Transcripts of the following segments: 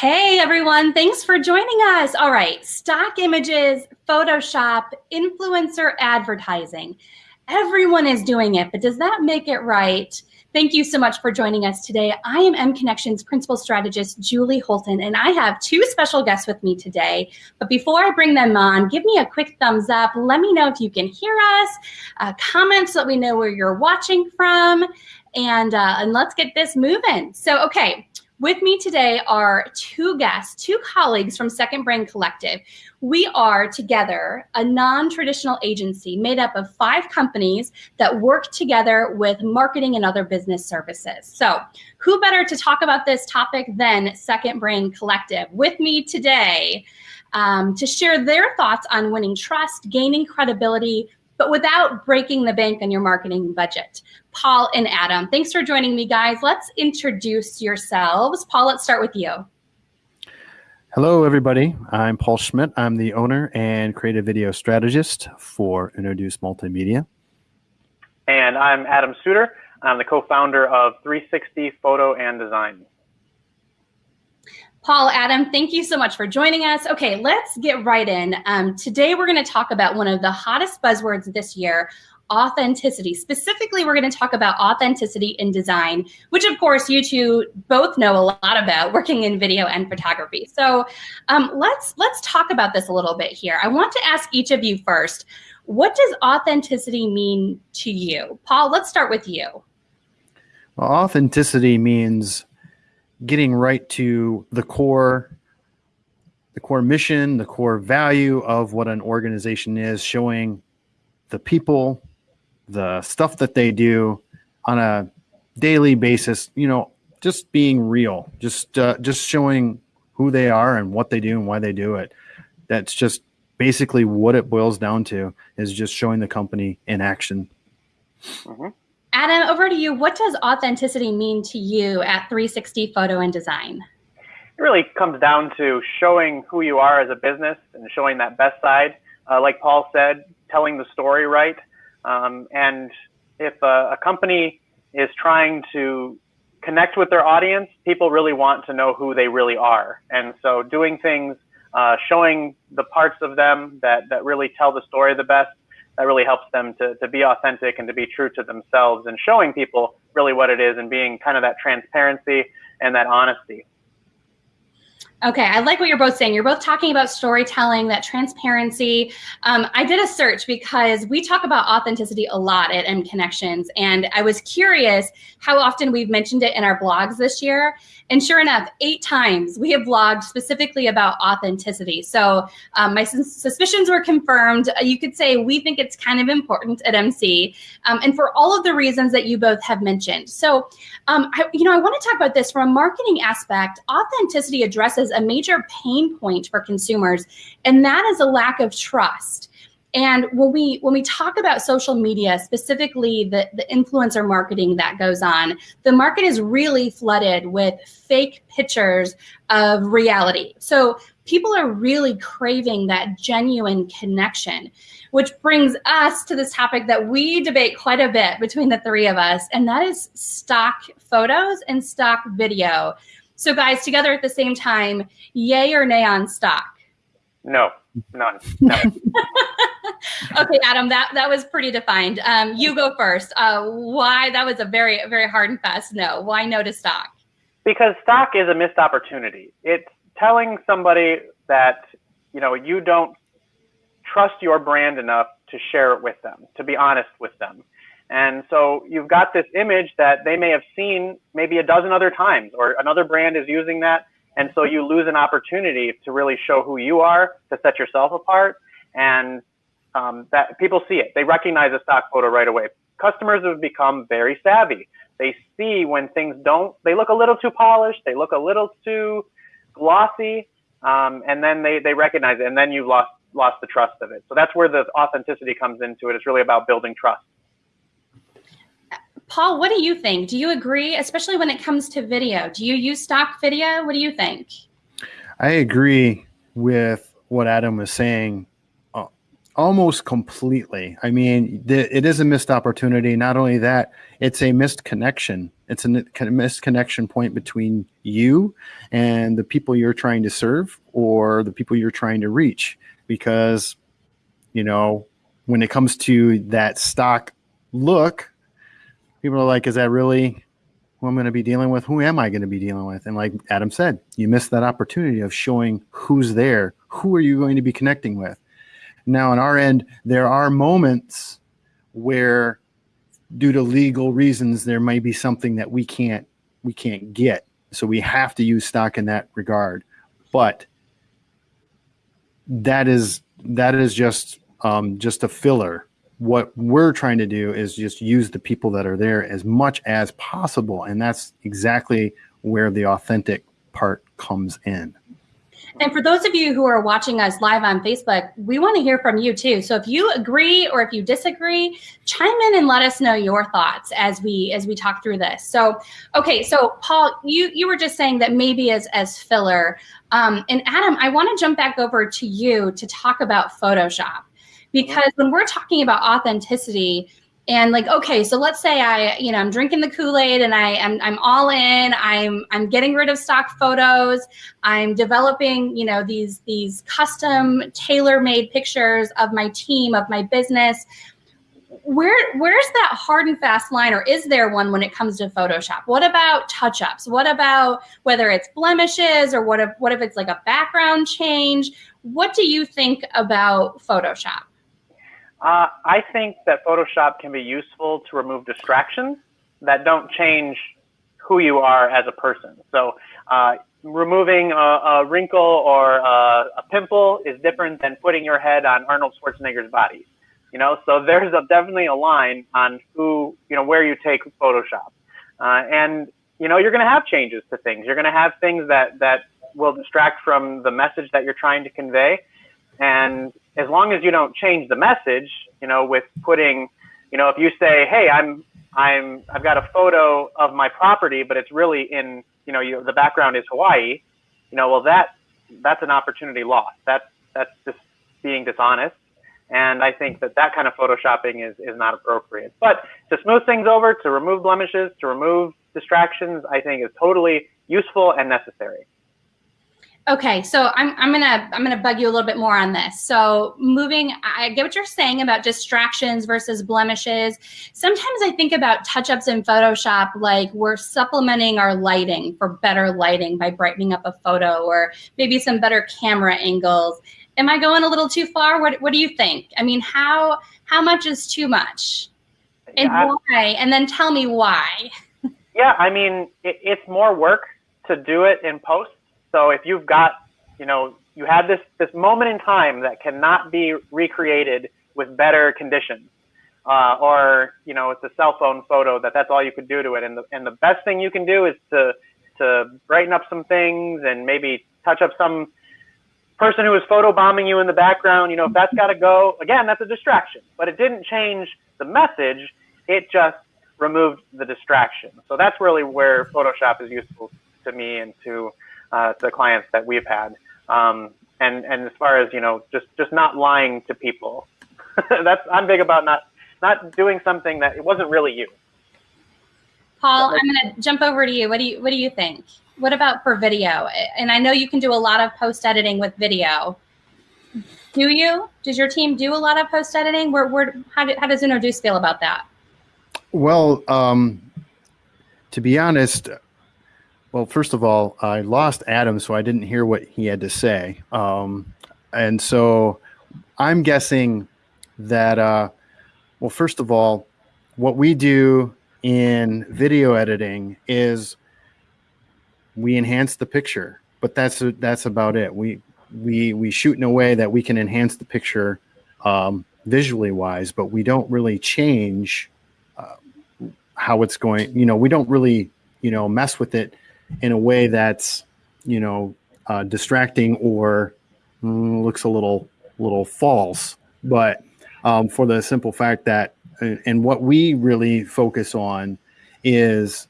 Hey everyone, thanks for joining us. All right, stock images, Photoshop, influencer advertising. Everyone is doing it, but does that make it right? Thank you so much for joining us today. I am mConnexions Principal Strategist Julie Holton, and I have two special guests with me today. But before I bring them on, give me a quick thumbs up. Let me know if you can hear us, uh, comments so that we know where you're watching from, and, uh, and let's get this moving. So, okay, with me today are two guests, two colleagues from Second Brain Collective. We are together a non-traditional agency made up of five companies that work together with marketing and other business services. So who better to talk about this topic than Second Brain Collective? With me today um, to share their thoughts on winning trust, gaining credibility, but without breaking the bank on your marketing budget. Paul and Adam, thanks for joining me, guys. Let's introduce yourselves. Paul, let's start with you. Hello, everybody. I'm Paul Schmidt. I'm the owner and creative video strategist for Introduce Multimedia. And I'm Adam Suter. I'm the co-founder of 360 Photo and Design. Paul, Adam, thank you so much for joining us. Okay, let's get right in. Um, today, we're going to talk about one of the hottest buzzwords this year, authenticity. Specifically, we're going to talk about authenticity in design, which of course you two both know a lot about working in video and photography. So um, let's let's talk about this a little bit here. I want to ask each of you first, what does authenticity mean to you? Paul, let's start with you. Well, authenticity means getting right to the core the core mission, the core value of what an organization is, showing the people, the stuff that they do on a daily basis, you know, just being real, just uh, just showing who they are and what they do and why they do it. That's just basically what it boils down to is just showing the company in action. Mm-hmm. Adam, over to you. What does authenticity mean to you at 360 Photo and Design? It really comes down to showing who you are as a business and showing that best side. Uh, like Paul said, telling the story right. Um, and if a, a company is trying to connect with their audience, people really want to know who they really are. And so doing things, uh, showing the parts of them that, that really tell the story the best that really helps them to, to be authentic and to be true to themselves and showing people really what it is and being kind of that transparency and that honesty. Okay, I like what you're both saying. You're both talking about storytelling, that transparency. Um, I did a search because we talk about authenticity a lot at mConnexions, and I was curious how often we've mentioned it in our blogs this year. And sure enough, eight times we have blogged specifically about authenticity. So um, my suspicions were confirmed. You could say we think it's kind of important at MC, um, and for all of the reasons that you both have mentioned. So, um, I, you know, I want to talk about this from a marketing aspect. Authenticity addresses a major pain point for consumers, and that is a lack of trust. And when we when we talk about social media, specifically the, the influencer marketing that goes on, the market is really flooded with fake pictures of reality. So people are really craving that genuine connection, which brings us to this topic that we debate quite a bit between the three of us, and that is stock photos and stock video. So guys, together at the same time, yay or nay on stock? No, none. none. okay, Adam, that, that was pretty defined. Um, you go first. Uh, why? That was a very, very hard and fast no. Why no to stock? Because stock is a missed opportunity. It's telling somebody that, you know, you don't trust your brand enough to share it with them, to be honest with them. And so you've got this image that they may have seen maybe a dozen other times, or another brand is using that. And so you lose an opportunity to really show who you are, to set yourself apart. And um, that people see it. They recognize a stock photo right away. Customers have become very savvy. They see when things don't, they look a little too polished, they look a little too glossy, um, and then they, they recognize it, and then you've lost lost the trust of it. So that's where the authenticity comes into it. It's really about building trust. Paul, what do you think? Do you agree, especially when it comes to video? Do you use stock video? What do you think? I agree with what Adam was saying uh, almost completely. I mean, the, it is a missed opportunity. Not only that, it's a missed connection. It's a missed connection point between you and the people you're trying to serve or the people you're trying to reach. Because, you know, when it comes to that stock look, people are like, is that really who I'm going to be dealing with? Who am I going to be dealing with? And like Adam said, you missed that opportunity of showing who's there. Who are you going to be connecting with? Now, on our end, there are moments where, due to legal reasons, there may be something that we can't we can't get. So we have to use stock in that regard. But that is that is just um, just a filler. What we're trying to do is just use the people that are there as much as possible, and that's exactly where the authentic part comes in. And for those of you who are watching us live on Facebook, we want to hear from you too. So if you agree or if you disagree, chime in and let us know your thoughts as we as we talk through this. So, okay, so Paul, you you were just saying that maybe as as filler. Um, and Adam, I want to jump back over to you to talk about Photoshop because mm-hmm. when we're talking about authenticity, and like okay so let's say i you know i'm drinking the kool-aid and i am I'm, I'm all in i'm i'm getting rid of stock photos i'm developing you know these these custom tailor-made pictures of my team of my business where where's that hard and fast line or is there one when it comes to photoshop? What about touch-ups? What about whether it's blemishes or what if what if it's like a background change? What do you think about photoshop uh, I think that Photoshop can be useful to remove distractions that don't change who you are as a person. So uh, removing a, a, wrinkle or a, a, pimple is different than putting your head on Arnold Schwarzenegger's body. You know, so there's a, definitely a line on who, you know, where you take Photoshop. Uh, and, you know, you're going to have changes to things. You're going to have things that, that will distract from the message that you're trying to convey. And as long as you don't change the message, you know, with putting, you know, if you say, hey, I'm, I'm, I've got a photo of my property, but it's really in, you know, you, the background is Hawaii, you know, well, that, that's an opportunity lost. That's, that's just being dishonest. And I think that that kind of photoshopping is, is not appropriate. But to smooth things over, to remove blemishes, to remove distractions, I think is totally useful and necessary. Okay, so I'm, I'm gonna I'm gonna bug you a little bit more on this. So moving, I get what you're saying about distractions versus blemishes. Sometimes I think about touch-ups in Photoshop like we're supplementing our lighting for better lighting by brightening up a photo or maybe some better camera angles. Am I going a little too far? What What do you think? I mean, how how much is too much, and yeah, why? And then tell me why. yeah, I mean, it, it's more work to do it in post so if you've got, you know, you have this this moment in time that cannot be recreated with better conditions, uh, or you know, it's a cell phone photo that that's all you could do to it, and the and the best thing you can do is to to brighten up some things and maybe touch up some person who is photo bombing you in the background. You know, if that's got to go, again, that's a distraction. But it didn't change the message. It just removed the distraction. So that's really where Photoshop is useful to me and to uh, to clients that we've had. Um, and and as far as you know, just just not lying to people. That's I'm big about not not doing something that it wasn't really you. Paul, I'm going to jump over to you. What do you what do you think? What about for video? And I know you can do a lot of post editing with video. Do you? Does your team do a lot of post editing? Where, where, how, do, how does Introduce feel about that? Well, um, to be honest, well, first of all, I lost Adam, so I didn't hear what he had to say. Um, and so I'm guessing that, uh, well, first of all, what we do in video editing is we enhance the picture, but that's that's about it. We we we shoot in a way that we can enhance the picture um, visually wise, but we don't really change uh, how it's going. You know, we don't really you know mess with it in a way that's you know uh, distracting or mm, looks a little little false but um, for the simple fact that and what we really focus on is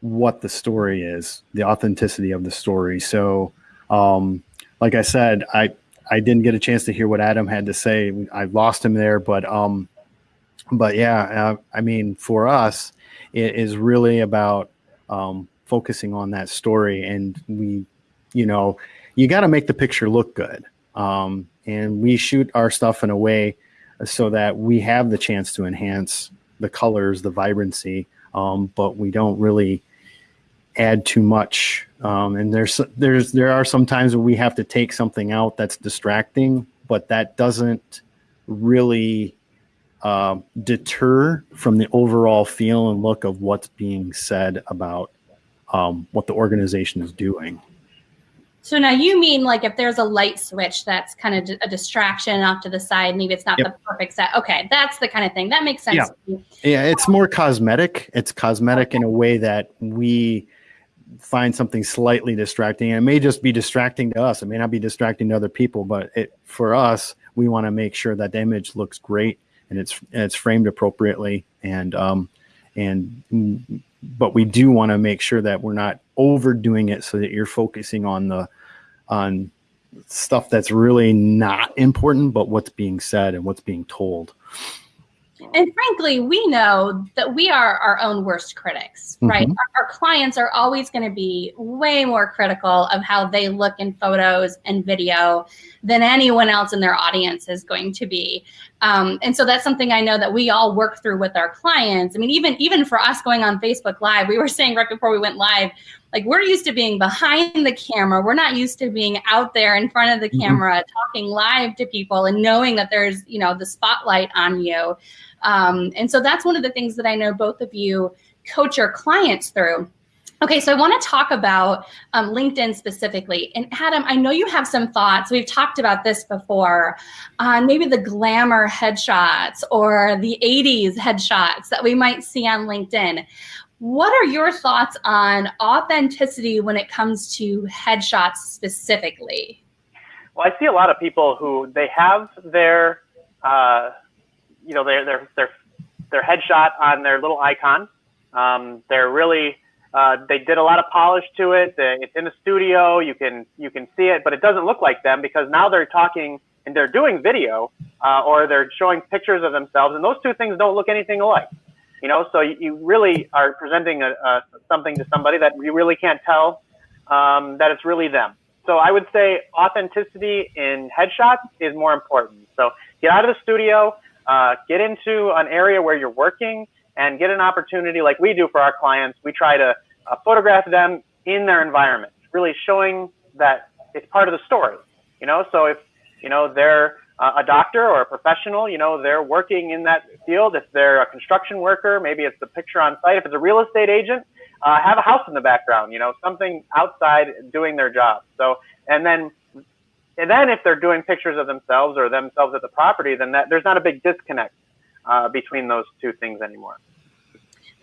what the story is the authenticity of the story so um, like i said i I didn't get a chance to hear what Adam had to say. I lost him there, but um, but yeah, uh, I mean, for us, it is really about um, focusing on that story, and we, you know, you got to make the picture look good, um, and we shoot our stuff in a way so that we have the chance to enhance the colors, the vibrancy, um, but we don't really add too much. Um, and there's there's there are some times where we have to take something out that's distracting, but that doesn't really uh, deter from the overall feel and look of what's being said about um, what the organization is doing. So now you mean like if there's a light switch that's kind of a distraction off to the side, maybe it's not yep. the perfect set. Okay, that's the kind of thing that makes sense. Yeah, yeah it's more cosmetic. It's cosmetic in a way that we find something slightly distracting. And it may just be distracting to us. It may not be distracting to other people, but it for us, we want to make sure that the image looks great and it's and it's framed appropriately and um and but we do want to make sure that we're not overdoing it so that you're focusing on the on stuff that's really not important but what's being said and what's being told and frankly, we know that we are our own worst critics, right? Mm-hmm. Our, our, clients are always going to be way more critical of how they look in photos and video than anyone else in their audience is going to be. Um, and so that's something I know that we all work through with our clients. I mean, even even for us going on Facebook Live, we were saying right before we went live, like we're used to being behind the camera. We're not used to being out there in front of the mm-hmm. camera, mm-hmm. talking live to people and knowing that there's you know the spotlight on you. Um, and so that's one of the things that I know both of you coach your clients through. Okay, so I want to talk about um, LinkedIn specifically. And Adam, I know you have some thoughts. We've talked about this before on maybe the glamour headshots or the 80s headshots that we might see on LinkedIn. What are your thoughts on authenticity when it comes to headshots specifically? Well, I see a lot of people who they have their uh, you know, their their their their headshot on their little icon. Um, they're really uh, they did a lot of polish to it. It's in the studio. You can you can see it, but it doesn't look like them because now they're talking and they're doing video uh, or they're showing pictures of themselves, and those two things don't look anything alike. You know, so you, really are presenting a, a, something to somebody that you really can't tell um, that it's really them. So I would say authenticity in headshots is more important. So get out of the studio, uh, get into an area where you're working and get an opportunity like we do for our clients. We try to uh, photograph them in their environment, really showing that it's part of the story. You know, so if you know they're a doctor or a professional, you know, they're working in that field. If they're a construction worker, maybe it's the picture on site. If it's a real estate agent, uh, have a house in the background. You know, something outside doing their job. So, and then and then if they're doing pictures of themselves or themselves at the property, then that, there's not a big disconnect uh, between those two things anymore.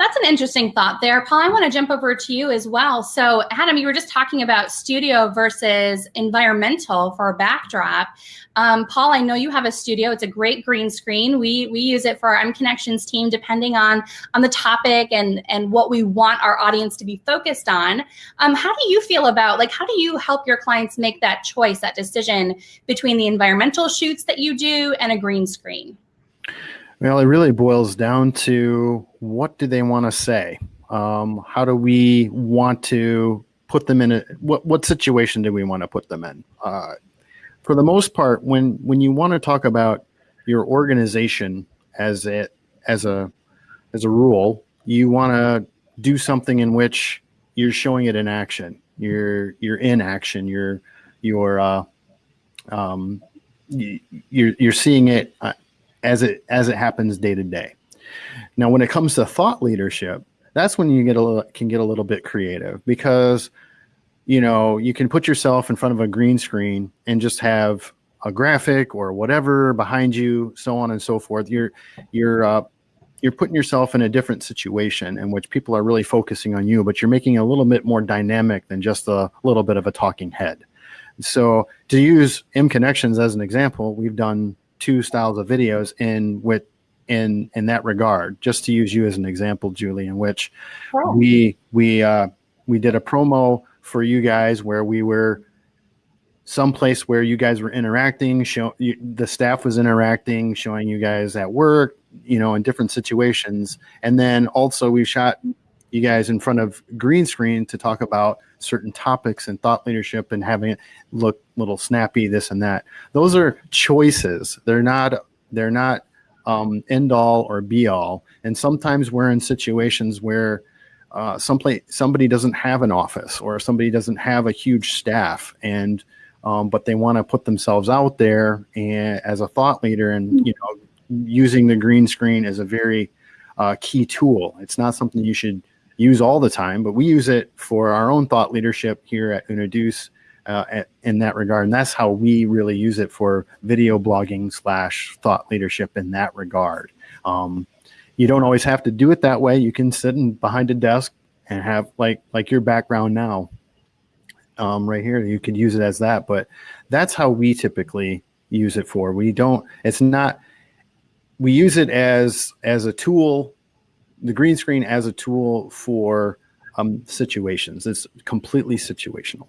That's an interesting thought there. Paul, I want to jump over to you as well. So, Adam, you were just talking about studio versus environmental for a backdrop. Um, Paul, I know you have a studio. It's a great green screen. We we use it for our mConnexions team, depending on on the topic and and what we want our audience to be focused on. Um, how do you feel about like how do you help your clients make that choice, that decision between the environmental shoots that you do and a green screen? Well, it really boils down to what do they want to say? Um, how do we want to put them in a what what situation do we want to put them in? Uh, for the most part, when when you want to talk about your organization as a as a as a rule, you want to do something in which you're showing it in action. You're you're in action. You're you're uh, um, you're you're seeing it uh, as it as it happens day to day. Now, when it comes to thought leadership, that's when you get a little, can get a little bit creative because you know you can put yourself in front of a green screen and just have a graphic or whatever behind you, so on and so forth. You're you're uh, you're putting yourself in a different situation in which people are really focusing on you, but you're making a little bit more dynamic than just a little bit of a talking head. So to use mConnexions as an example, we've done two styles of videos in with in in that regard. Just to use you as an example, Julie, in which oh. we we uh, we did a promo for you guys where we were some place where you guys were interacting, show you, the staff was interacting, showing you guys at work, you know, in different situations. And then also we shot you guys in front of green screen to talk about certain topics and thought leadership and having it look little snappy, this and that. Those are choices. They're not, they're not um, end all or be all. And sometimes we're in situations where uh, someplace somebody doesn't have an office or somebody doesn't have a huge staff and um, but they want to put themselves out there and as a thought leader and hmm. you know using the green screen is a very uh, key tool it's not something you should use all the time but we use it for our own thought leadership here at Unaduce uh, in that regard and that's how we really use it for video blogging slash thought leadership in that regard um, you don't always have to do it that way. You can sit in behind a desk and have like like your background now um, right here. You could use it as that, but that's how we typically use it for. We don't. It's not. We use it as as a tool, the green screen as a tool for um, situations. It's completely situational.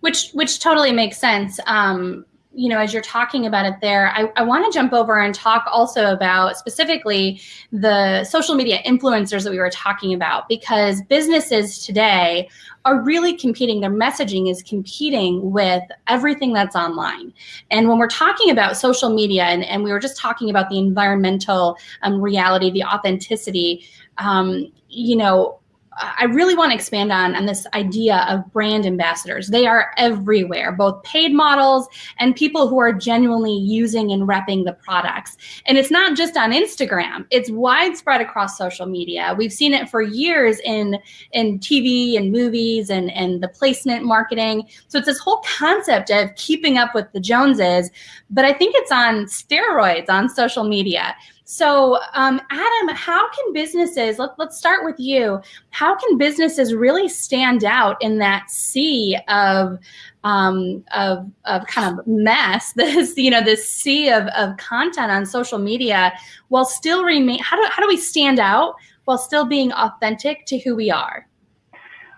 Which which totally makes sense. Um, you know, as you're talking about it there, I, I want to jump over and talk also about specifically the social media influencers that we were talking about because businesses today are really competing. Their messaging is competing with everything that's online. And when we're talking about social media, and, and we were just talking about the environmental um, reality, the authenticity, um, you know, I really want to expand on, on this idea of brand ambassadors. They are everywhere, both paid models and people who are genuinely using and repping the products. And it's not just on Instagram, it's widespread across social media. We've seen it for years in, in TV and movies and, and the placement marketing. So it's this whole concept of keeping up with the Joneses, but I think it's on steroids on social media. So, um, Adam, how can businesses, let, let's start with you, how can businesses really stand out in that sea of, um, of, of kind of mess, this, you know, this sea of, of content on social media while still remain, how do, how do we stand out while still being authentic to who we are?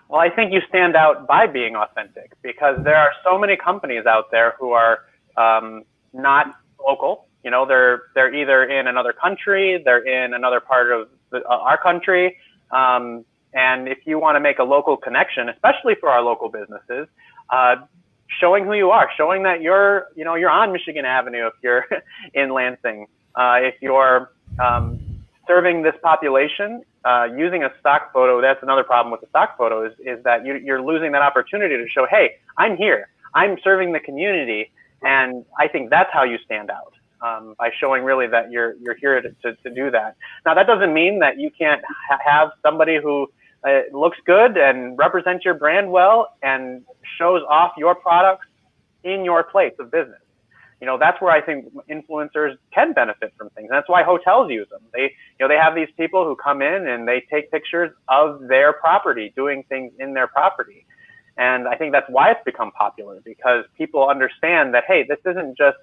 Well, I think you stand out by being authentic because there are so many companies out there who are um, not local you know, they're they're either in another country, they're in another part of the, uh, our country, um, and if you want to make a local connection, especially for our local businesses, uh, showing who you are, showing that you're you know you're on Michigan Avenue if you're in Lansing, uh, if you're um, serving this population, uh, using a stock photo, that's another problem with the stock photo is, is that you, you're losing that opportunity to show, hey, I'm here, I'm serving the community, and I think that's how you stand out um, by showing really that you're you're here to, to, to, do that. Now that doesn't mean that you can't ha have somebody who uh, looks good and represents your brand well and shows off your products in your place of business. You know that's where I think influencers can benefit from things. That's why hotels use them. They you know they have these people who come in and they take pictures of their property, doing things in their property. And I think that's why it's become popular because people understand that hey, this isn't just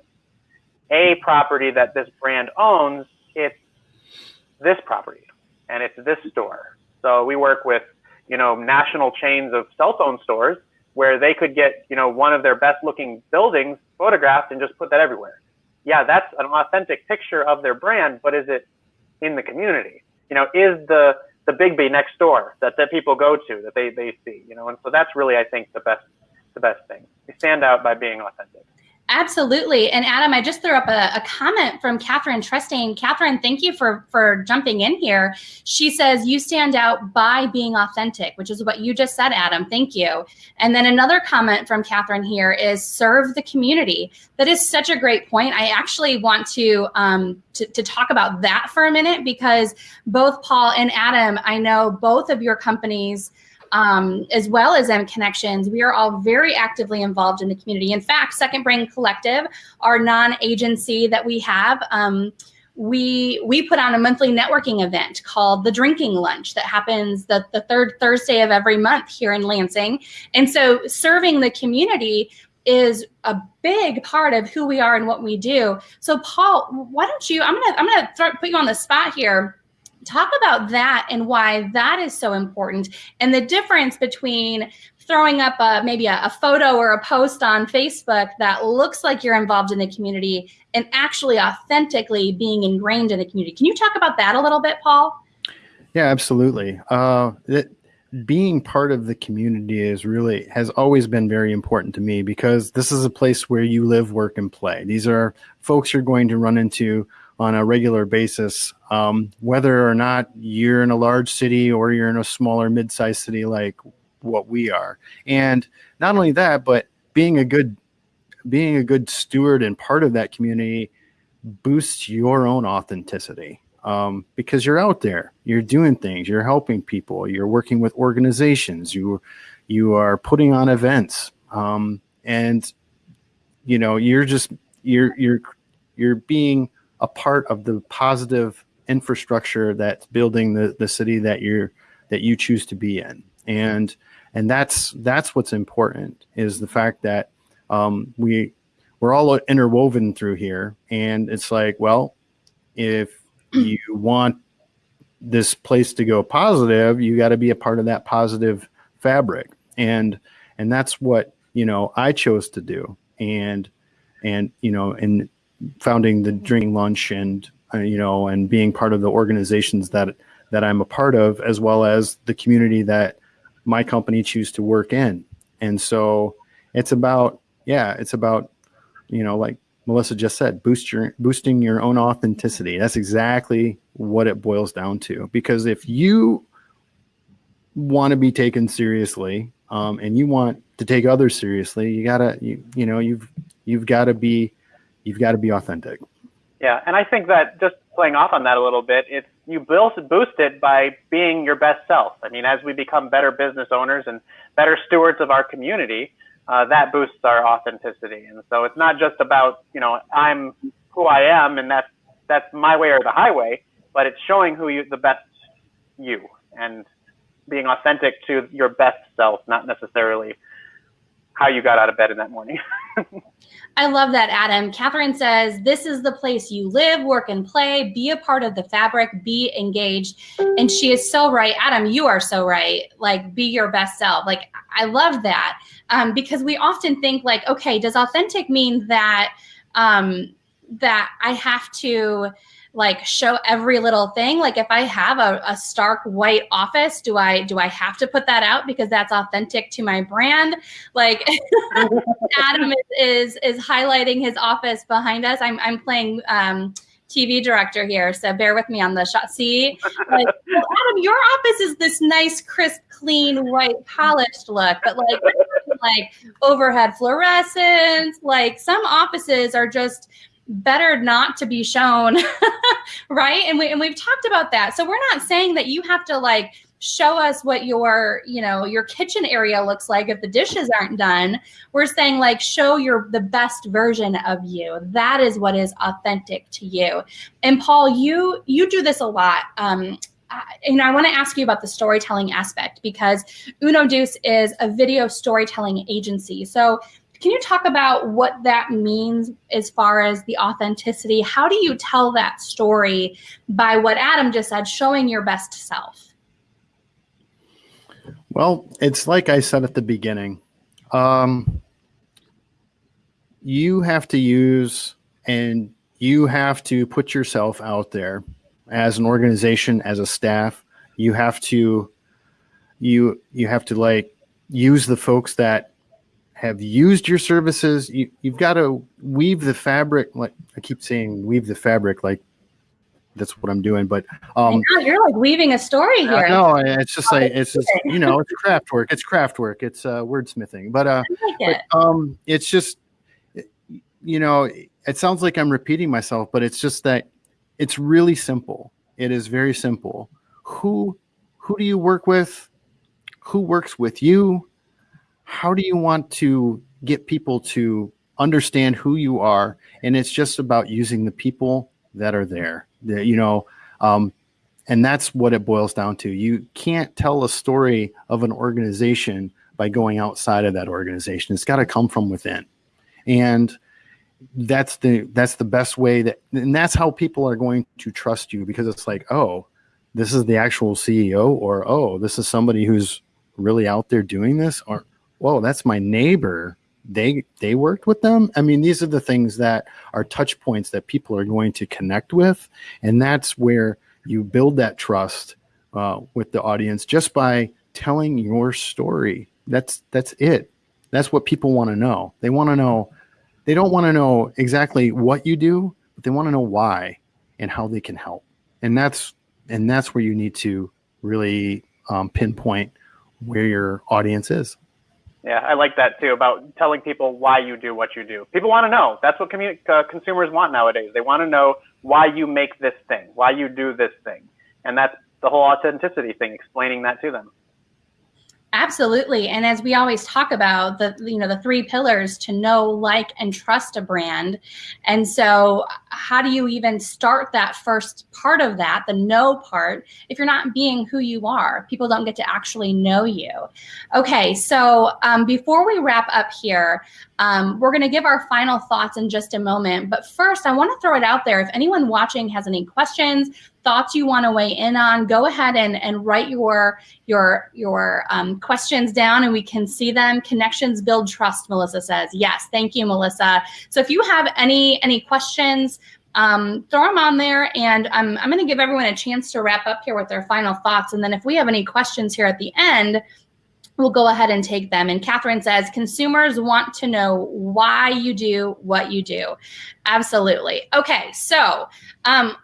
a property that this brand owns, it's this property and it's this store. So we work with, you know, national chains of cell phone stores where they could get, you know, one of their best looking buildings photographed and just put that everywhere. Yeah, that's an authentic picture of their brand, but is it in the community? You know, is the the Biggby next door that, that people go to that they, they see, you know, and so that's really I think the best the best thing. We stand out by being authentic. Absolutely. And Adam, I just threw up a, a, comment from Catherine Trusting. Catherine, thank you for, for jumping in here. She says, you stand out by being authentic, which is what you just said, Adam. Thank you. And then another comment from Catherine here is serve the community. That is such a great point. I actually want to, um, to, to talk about that for a minute because both Paul and Adam, I know both of your companies um, as well as M Connections, we are all very actively involved in the community. In fact, Second Brain Collective, our non-agency that we have, um, we we put on a monthly networking event called the drinking lunch that happens the, the third thursday of every month here in lansing. And so serving the community is a big part of who we are and what we do. So paul why don't you i'm gonna i'm gonna put you on the spot here talk about that and why that is so important and the difference between throwing up a, maybe a, a, photo or a post on Facebook that looks like you're involved in the community and actually authentically being ingrained in the community. Can you talk about that a little bit, Paul? Yeah, absolutely. Uh, it, being part of the community is really has always been very important to me because this is a place where you live, work, and play. These are folks you're going to run into on a regular basis, um, whether or not you're in a large city or you're in a smaller mid-sized city like what we are. And not only that, but being a good being a good steward and part of that community boosts your own authenticity. Um, because you're out there, you're doing things, you're helping people, you're working with organizations, you you are putting on events, um, and you know you're just you're you're you're being a part of the positive infrastructure that's building the the city that you're that you choose to be in, and and that's that's what's important is the fact that um, we we're all interwoven through here, and it's like well if you want this place to go positive, you got to be a part of that positive fabric. And and that's what, you know, I chose to do. And and you know, in founding the drinking lunch and uh, you know, and being part of the organizations that that I'm a part of as well as the community that my company choose to work in. And so it's about yeah, it's about you know, like Melissa just said, boost your boosting your own authenticity. That's exactly what it boils down to. Because if you want to be taken seriously, um, and you want to take others seriously, you gotta you you know you've you've got to be you've got to be authentic. Yeah, and I think that just playing off on that a little bit, it's you boost boost it by being your best self. I mean, as we become better business owners and better stewards of our community, uh, that boosts our authenticity. And so it's not just about, you know, I'm who I am and that's, that's my way or the highway, but it's showing who you, the best you and being authentic to your best self, not necessarily how you got out of bed in that morning. I love that, Adam. Catherine says, This is the place you live, work, and play. Be a part of the fabric, be engaged. And she is so right. Adam, you are so right. Like, be your best self. Like, I love that um, because we often think, like, okay, does authentic mean that? Um, that I have to like show every little thing like if i have a, a, stark white office do i do i have to put that out because that's authentic to my brand like adam is, is, is highlighting his office behind us i'm, I'm playing um, TV director here, so bear with me on the shot. See, like, well, Adam, your office is this nice, crisp, clean, white, polished look, but like, like overhead fluorescence. Like some offices are just better not to be shown right? And we and we've talked about that. So we're not saying that you have to like show us what your you know your kitchen area looks like if the dishes aren't done. We're saying like show your the best version of you. That is what is authentic to you. And paul you you do this a lot. Um you know, I want to ask you about the storytelling aspect because Uno Deuce is a video storytelling agency. So can you talk about what that means as far as the authenticity? How do you tell that story by what Adam just said, showing your best self? Well, it's like I said at the beginning. Um, you have to use and you have to put yourself out there as an organization, as a staff. You have to you you have to like use the folks that have used your services. You, you've got to weave the fabric. Like I keep saying, weave the fabric. Like that's what I'm doing. But um, you're like weaving a story here. No, it's just like it's just you know it's craft work. It's craft work. It's uh, wordsmithing. But uh, like it. but, um, it's just you know it sounds like I'm repeating myself, but it's just that it's really simple. It is very simple. Who who do you work with? Who works with you? How do you want to get people to understand who you are? And it's just about using the people that are there. The, you know, um, and that's what it boils down to. You can't tell a story of an organization by going outside of that organization. It's got to come from within, and that's the that's the best way that, and that's how people are going to trust you because it's like, oh, this is the actual CEO, or oh, this is somebody who's really out there doing this, or whoa, that's my neighbor. They they worked with them. I mean, these are the things that are touch points that people are going to connect with, and that's where you build that trust uh, with the audience just by telling your story. That's that's it. That's what people want to know. They want to know. They don't want to know exactly what you do, but they want to know why and how they can help. And that's and that's where you need to really um, pinpoint where your audience is. Yeah, I like that too about telling people why you do what you do. People want to know. That's what commun- uh, consumers want nowadays. They want to know why you make this thing, why you do this thing. And that's the whole authenticity thing, explaining that to them. Absolutely. And as we always talk about the you know the three pillars to know, like and trust a brand. And so how do you even start that first part of that, the know part, if you're not being who you are? People don't get to actually know you. Okay, so um, before we wrap up here, um, we're going to give our final thoughts in just a moment. But first, I want to throw it out there. If anyone watching has any questions, thoughts you want to weigh in on, go ahead and, and write your your your um, questions down, and we can see them. Connections build trust. Melissa says yes. Thank you, Melissa. So if you have any any questions. Um, throw them on there and I'm, I'm going to give everyone a chance to wrap up here with their final thoughts. And then if we have any questions here at the end, we'll go ahead and take them. And Catherine says, consumers want to know why you do what you do. Absolutely. Okay, so um,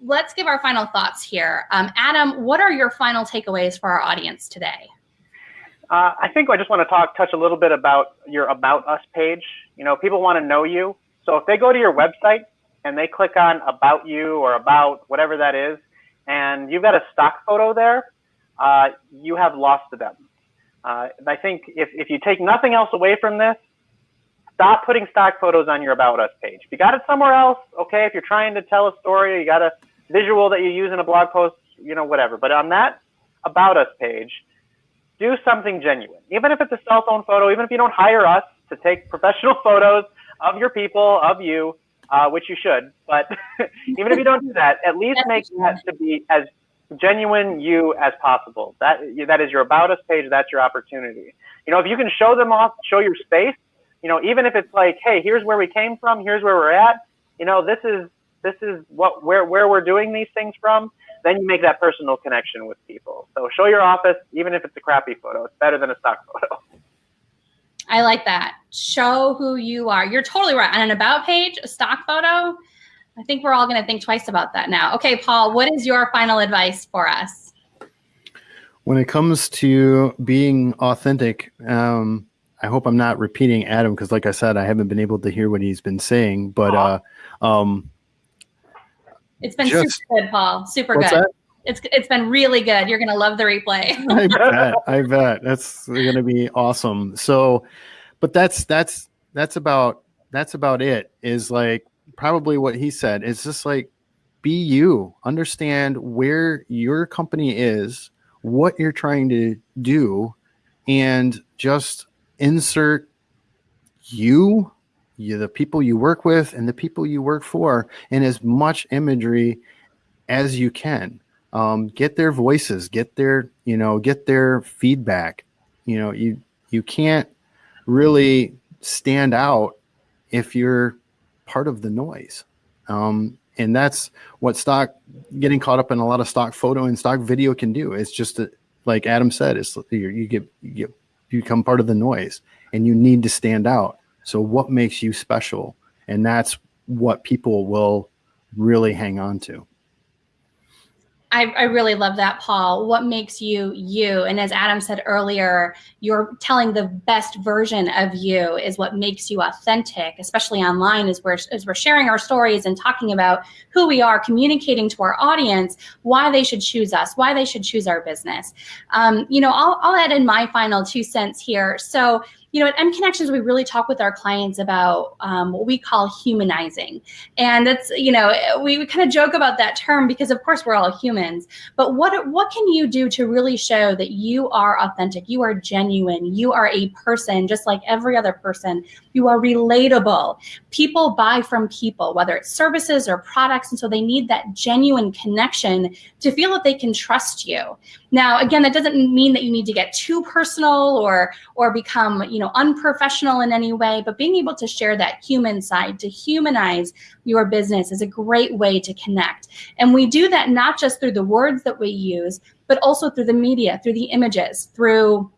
let's give our final thoughts here. Um, Adam, what are your final takeaways for our audience today? Uh, I think I just want to talk, touch a little bit about your About Us page. You know, people want to know you. So if they go to your website and they click on About You or About whatever that is, and you've got a stock photo there, uh, you have lost them. Uh, I think if, if you take nothing else away from this, stop putting stock photos on your About Us page. If you got it somewhere else, okay, if you're trying to tell a story, you got a visual that you use in a blog post, you know, whatever. But on that About Us page, do something genuine. Even if it's a cell phone photo, even if you don't hire us to take professional photos of your people, of you, uh, which you should, but even if you don't do that, at least make that to be as genuine you as possible. That that is your about us page. That's your opportunity. You know, if you can show them off, show your space. You know, even if it's like, hey, here's where we came from. Here's where we're at. You know, this is this is what where where we're doing these things from. Then you make that personal connection with people. So show your office, even if it's a crappy photo. It's better than a stock photo. I like that. Show who you are. You're totally right. On an about page, a stock photo, I think we're all going to think twice about that now. Okay, Paul, what is your final advice for us? When it comes to being authentic, um, I hope I'm not repeating Adam because, like I said, I haven't been able to hear what he's been saying. But uh, um, it's been just, super good, Paul. Super good. That? It's it's been really good. You're gonna love the replay. I bet. I bet that's gonna be awesome. So, but that's that's that's about that's about it. Is like probably what he said. It's just like be you, understand where your company is, what you're trying to do, and just insert you, you the people you work with and the people you work for in as much imagery as you can. Um, get their voices, get their, you know, get their feedback. You know, you you can't really stand out if you're part of the noise. Um, and that's what stock getting caught up in a lot of stock photo and stock video can do. It's just a, like Adam said, it's you, you get you get you become part of the noise, and you need to stand out. So what makes you special? And that's what people will really hang on to. I, I, really love that, Paul. What makes you you? And as Adam said earlier, you're telling the best version of you is what makes you authentic, especially online as we're, as we're sharing our stories and talking about who we are, communicating to our audience why they should choose us, why they should choose our business. Um, you know, I'll, I'll add in my final two cents here. So you know, at mConnexions, we really talk with our clients about um, what we call humanizing. And that's, you know, we, we kind of joke about that term because, of course, we're all humans. But what, what can you do to really show that you are authentic, you are genuine, you are a person just like every other person, you are relatable. People buy from people, whether it's services or products. And so they need that genuine connection to feel that they can trust you. Now, again, that doesn't mean that you need to get too personal or or become, you know, unprofessional in any way, but being able to share that human side, to humanize your business is a great way to connect. And we do that not just through the words that we use, but also through the media, through the images, through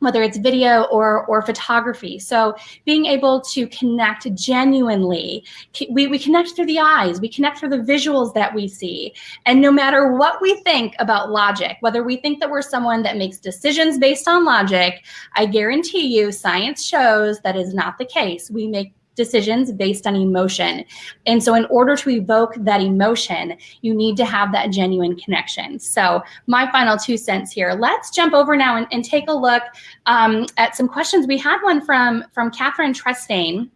whether it's video or, or photography. So being able to connect genuinely, we, we connect through the eyes, we connect through the visuals that we see. And no matter what we think about logic, whether we think that we're someone that makes decisions based on logic, I guarantee you science shows that is not the case. We make decisions based on emotion. And so in order to evoke that emotion, you need to have that genuine connection. So my final two cents here, let's jump over now and, and take a look um, at some questions. We had one from, from Catherine Trestain.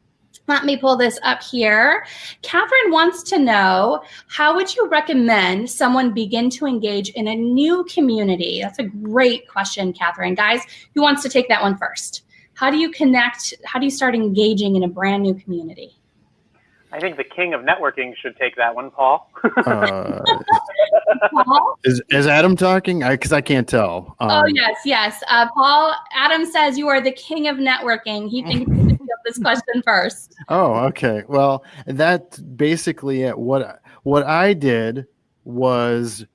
Let me pull this up here. Catherine wants to know, how would you recommend someone begin to engage in a new community? That's a great question, Catherine. Guys, who wants to take that one first? How do you connect how do you start engaging in a brand new community? I think the king of networking should take that one paul, uh, paul? Is, is adam talking? Because I, I, can't tell. Um, oh yes yes. Uh, paul adam says you are the king of networking. He thinks this question first. Oh okay. Well that's basically it. What what i did was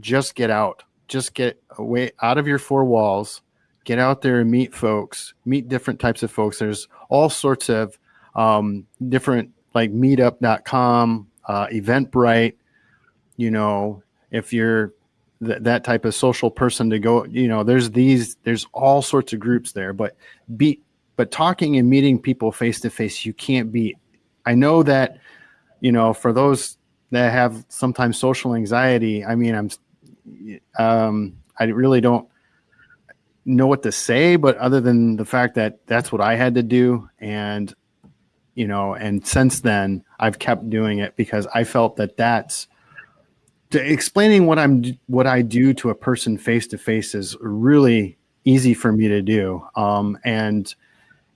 just get out just get away out of your four walls get out there and meet folks, meet different types of folks. There's all sorts of um, different like meetup.com, uh, Eventbrite, you know, if you're th- that type of social person to go, you know, there's these, there's all sorts of groups there, but be, but talking and meeting people face to face, you can't beat. I know that, you know, for those that have sometimes social anxiety, I mean, I'm, um, I really don't, know what to say, but other than the fact that that's what I had to do, and you know, and since then I've kept doing it because I felt that that's explaining what I'm what I do to a person face to face is really easy for me to do, um, and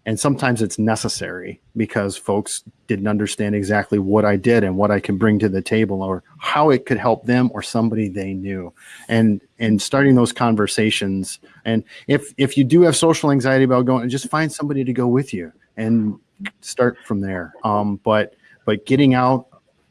and sometimes it's necessary because folks didn't understand exactly what I did and what I can bring to the table or how it could help them or somebody they knew. And and starting those conversations. And if if you do have social anxiety about going just find somebody to go with you and start from there. Um, but but getting out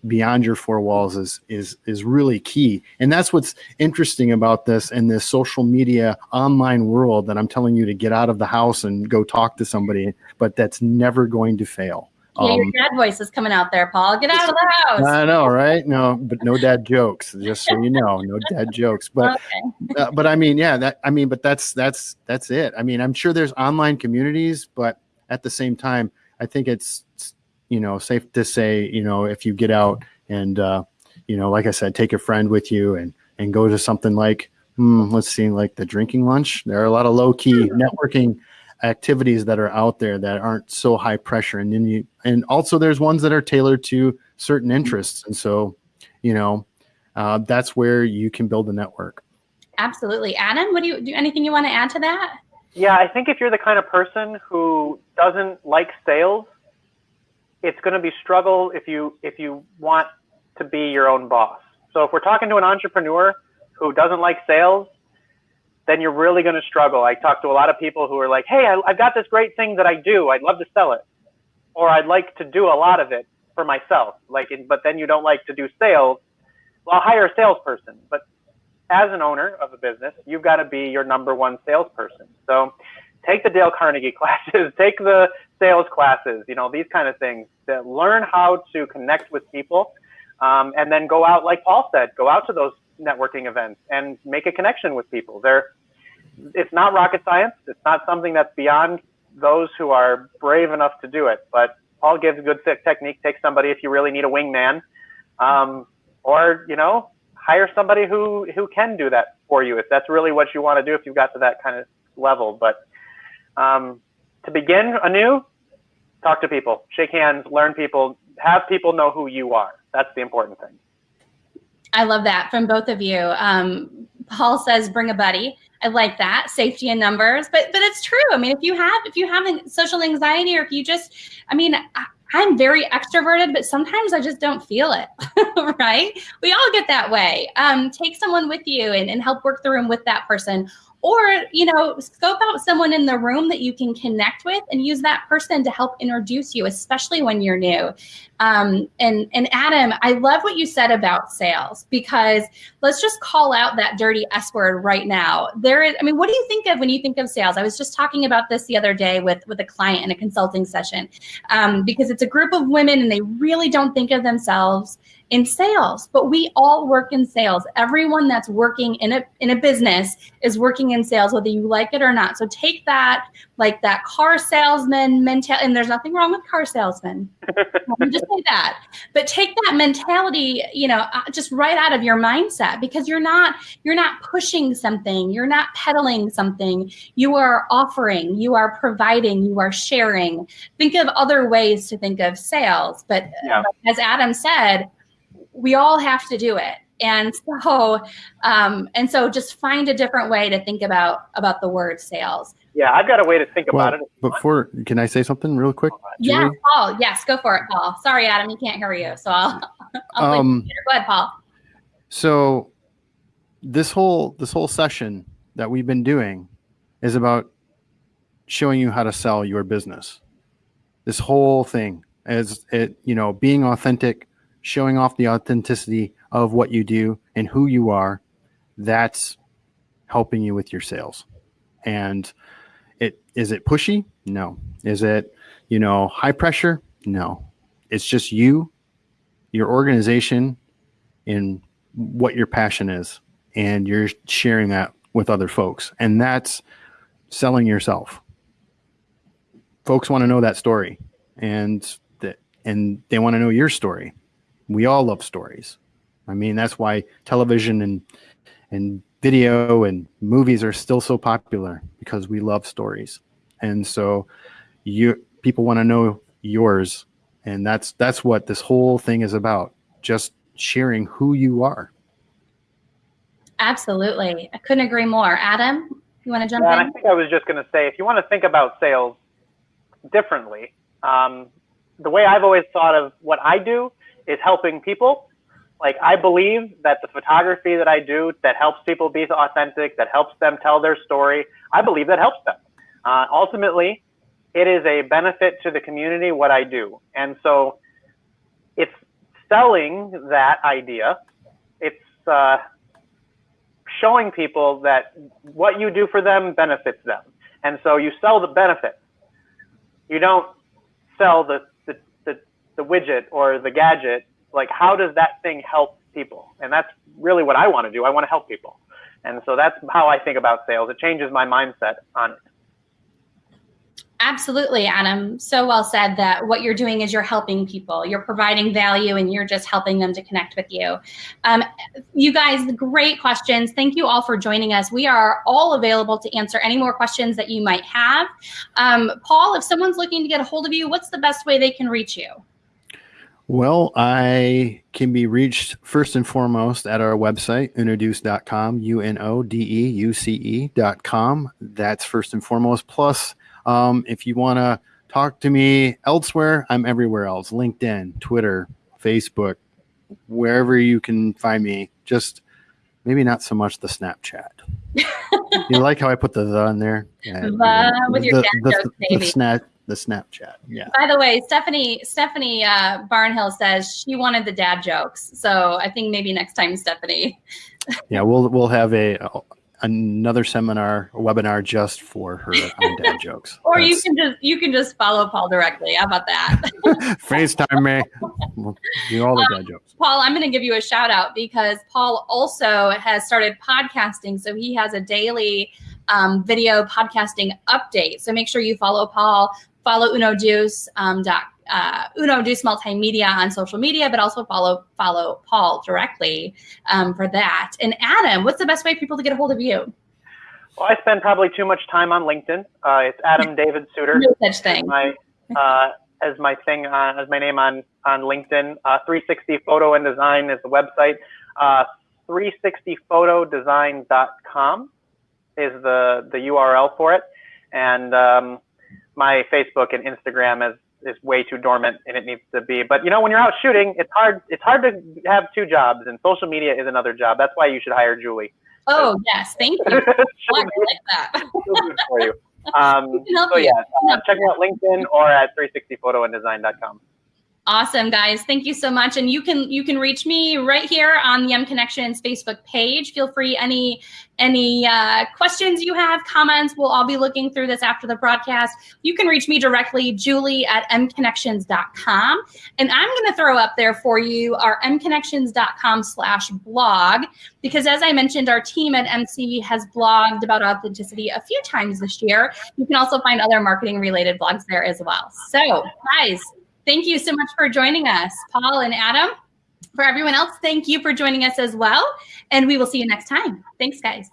beyond your four walls is is is really key and that's what's interesting about this in this social media online world that i'm telling you to get out of the house and go talk to somebody but that's never going to fail yeah, um, your dad voice is coming out there, Paul. Get out of the house. I know, right? No, but no dad jokes. Just so you know, no dad jokes. But, okay. uh, but I mean, yeah, that I mean, but that's that's that's it. I mean, I'm sure there's online communities, but at the same time, I think it's you know, safe to say, you know, if you get out and, uh, you know, like I said, take a friend with you and, and go to something like, hmm, let's see, like the drinking lunch. There are a lot of low key networking activities that are out there that aren't so high pressure. And then you, and also there's ones that are tailored to certain interests. And so, you know, uh, that's where you can build a network. Absolutely. Adam, what do you do? Anything you want to add to that? Yeah, I think if you're the kind of person who doesn't like sales, it's going to be struggle if you if you want to be your own boss. So if we're talking to an entrepreneur who doesn't like sales, then you're really going to struggle. I talk to a lot of people who are like, "Hey, I, I've got this great thing that I do. I'd love to sell it, or I'd like to do a lot of it for myself." Like, but then you don't like to do sales. Well, I'll hire a salesperson, but as an owner of a business, you've got to be your number one salesperson. So take the Dale Carnegie classes, take the sales classes, you know, these kind of things that learn how to connect with people. Um, and then go out, like Paul said, go out to those networking events and make a connection with people. There, it's not rocket science. It's not something that's beyond those who are brave enough to do it. But Paul gives a good technique. Take somebody if you really need a wingman, um, or you know, hire somebody who who can do that for you if that's really what you want to do. If you've got to that kind of level, but um, to begin anew, talk to people, shake hands, learn people, have people know who you are. That's the important thing. I love that from both of you. Um, Paul says, bring a buddy. I like that safety in numbers, but but it's true. I mean, if you have if you have social anxiety, or if you just, I mean, I, I'm very extroverted, but sometimes I just don't feel it, right? We all get that way. Um, take someone with you and, and help work the room with that person or you know scope out someone in the room that you can connect with and use that person to help introduce you especially when you're new. Um, and and adam i love what you said about sales because let's just call out that dirty s word right now. There is i mean what do you think of when you think of sales? I was just talking about this the other day with with a client in a consulting session um, because it's a group of women and they really don't think of themselves in sales, but we all work in sales. Everyone that's working in a in a business is working in sales, whether you like it or not. So take that like that car salesman mentality, and there's nothing wrong with car salesmen. Just say that. But take that mentality, you know, uh, just right out of your mindset because you're not you're not pushing something, you're not peddling something. You are offering, you are providing, you are sharing. Think of other ways to think of sales, but yeah. as Adam said we all have to do it. And so um, and so just find a different way to think about about the word sales. Yeah i've got a way to think well, about it before can i say something real quick yeah paul yes go for it paul. Sorry adam you can't hear you so i'll, I'll um, go ahead paul. so this whole this whole session that we've been doing is about showing you how to sell your business. This whole thing is it you know being authentic showing off the authenticity of what you do and who you are, that's helping you with your sales. And it is it pushy? No. Is it, you know, high pressure? No. It's just you, your organization, and what your passion is. And you're sharing that with other folks. And that's selling yourself. Folks want to know that story. And that and they want to know your story we all love stories. I mean, that's why television and and video and movies are still so popular because we love stories. And so you people want to know yours and that's that's what this whole thing is about. Just sharing who you are. Absolutely. I couldn't agree more. Adam, you want to jump yeah, in? I think I was just going to say if you want to think about sales differently, um, the way I've always thought of what I do is helping people. Like I believe that the photography that I do that helps people be authentic, that helps them tell their story, I believe that helps them. Uh, ultimately, it is a benefit to the community what I do. And so it's selling that idea. It's uh, showing people that what you do for them benefits them. And so you sell the benefit. You don't sell the the widget or the gadget, like how does that thing help people? And that's really what I want to do. I want to help people. And so that's how I think about sales. It changes my mindset on it. Absolutely, Adam. So well said that what you're doing is you're helping people, you're providing value, and you're just helping them to connect with you. Um, you guys, great questions. Thank you all for joining us. We are all available to answer any more questions that you might have. Um, Paul, if someone's looking to get a hold of you, what's the best way they can reach you? Well, I can be reached first and foremost at our website, unodeuce.com, U N O D E U C E.com. That's first and foremost. Plus, um, if you want to talk to me elsewhere, I'm everywhere else LinkedIn, Twitter, Facebook, wherever you can find me. Just maybe not so much the Snapchat. you like how I put the the in there? Yeah, the, with your the, the, jokes, the, the, snap, the Snapchat. Yeah. By the way, Stephanie Stephanie uh, Barnhill says she wanted the dad jokes, so I think maybe next time, Stephanie. yeah, we'll we'll have a, another seminar webinar just for her on dad jokes. or That's, you can just you can just follow Paul directly. How about that? FaceTime me. We'll do all the um, dad jokes. Paul, I'm going to give you a shout out because Paul also has started podcasting, so he has a daily um, video podcasting update. So make sure you follow Paul follow Uno Deuce um, dot, uh, Uno Deuce Multimedia on social media, but also follow follow Paul directly um, for that. And Adam, what's the best way for people to get a hold of you? Well, I spend probably too much time on LinkedIn. Uh, it's Adam David Suter. No such thing. My, uh, as my thing, uh, as my name on, on LinkedIn. Uh, 360 Photo and Design is the website. Uh, 360photodesign.com is the, the URL for it. And um, my Facebook and Instagram is, is way too dormant and it needs to be. But you know, when you're out shooting, it's hard, it's hard to have two jobs and social media is another job. That's why you should hire Julie. Oh yes, thank you. Like that. for you. Um, so yeah, uh, check me out LinkedIn or at 360photoanddesign.com. Awesome, guys. Thank you so much. And you can you can reach me right here on the mConnexions Facebook page. Feel free any any uh, questions you have, comments. We'll all be looking through this after the broadcast. You can reach me directly, Julie at mconnexions.com. And I'm going to throw up there for you our mconnexions.com slash blog, because as I mentioned, our team at MC has blogged about authenticity a few times this year. You can also find other marketing related blogs there as well. So guys, Thank you so much for joining us, Paul and Adam. For everyone else, thank you for joining us as well. And we will see you next time. Thanks, guys.